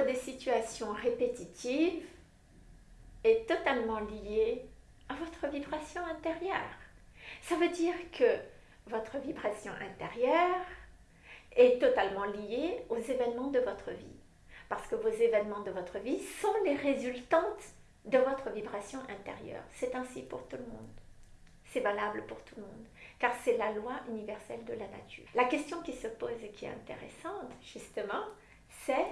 des situations répétitives est totalement lié à votre vibration intérieure. Ça veut dire que votre vibration intérieure est totalement liée aux événements de votre vie. Parce que vos événements de votre vie sont les résultantes de votre vibration intérieure. C'est ainsi pour tout le monde. C'est valable pour tout le monde, car c'est la loi universelle de la nature. La question qui se pose et qui est intéressante, justement, c'est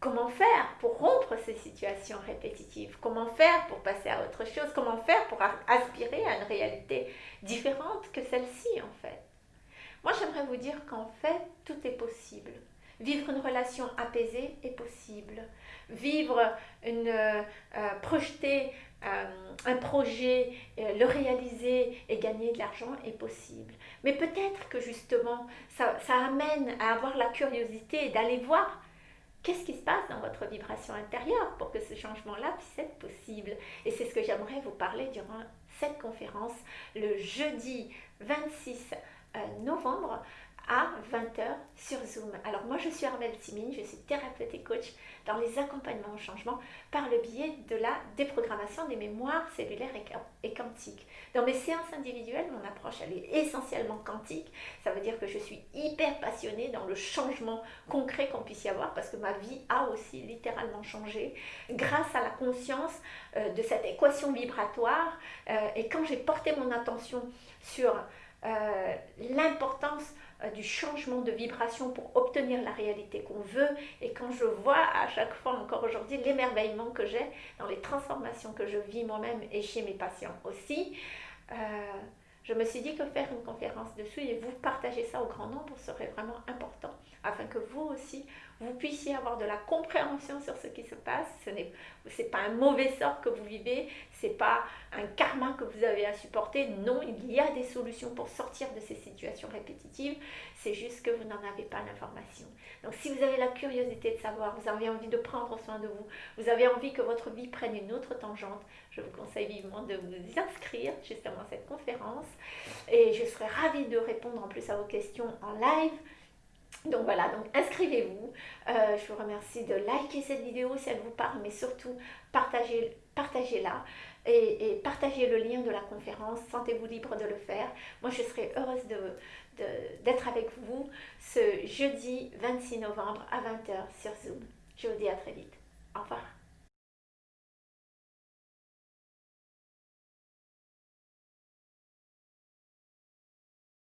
comment faire pour rompre ces situations répétitives? Comment faire pour passer à autre chose? Comment faire pour aspirer à une réalité différente que celle-ci, en fait? Moi, j'aimerais vous dire qu'en fait, tout est possible. Vivre une relation apaisée est possible. Vivre une, euh, projeter euh, un projet, euh, le réaliser et gagner de l'argent est possible. Mais peut-être que justement, ça, ça amène à avoir la curiosité d'aller voir qu'est-ce qui se passe dans votre vibration intérieure pour que ce changement-là puisse être possible? Et c'est ce que j'aimerais vous parler durant cette conférence le jeudi 26 novembre à 20h sur Zoom. Alors moi je suis Armelle Simine, je suis thérapeute et coach dans les accompagnements au changement par le biais de la déprogrammation des mémoires cellulaires et quantiques. Dans mes séances individuelles, mon approche elle est essentiellement quantique. Ça veut dire que je suis hyper passionnée dans le changement concret qu'on puisse y avoir parce que ma vie a aussi littéralement changé grâce à la conscience euh, de cette équation vibratoire euh, et quand j'ai porté mon attention sur euh, l'importance euh, du changement de vibration pour obtenir la réalité qu'on veut. Et quand je vois à chaque fois, encore aujourd'hui, l'émerveillement que j'ai dans les transformations que je vis moi-même et chez mes patients aussi, euh, je me suis dit que faire une conférence dessus et vous partager ça au grand nombre serait vraiment important afin que vous aussi, vous puissiez avoir de la compréhension sur ce qui se passe. Ce n'est pas un mauvais sort que vous vivez, ce n'est pas un karma que vous avez à supporter. Non, il y a des solutions pour sortir de ces situations répétitives. C'est juste que vous n'en avez pas l'information. Donc si vous avez la curiosité de savoir, vous avez envie de prendre soin de vous, vous avez envie que votre vie prenne une autre tangente, je vous conseille vivement de vous inscrire justement à cette conférence. Et je serai ravie de répondre en plus à vos questions en live. Donc voilà, donc inscrivez-vous. Euh, je vous remercie de liker cette vidéo si elle vous parle, mais surtout partagez, partagez-la et, partagez le lien de la conférence. Sentez-vous libre de le faire. Moi, je serai heureuse d'être avec vous ce jeudi 26 novembre à 20h sur Zoom. Je vous dis à très vite. Au revoir.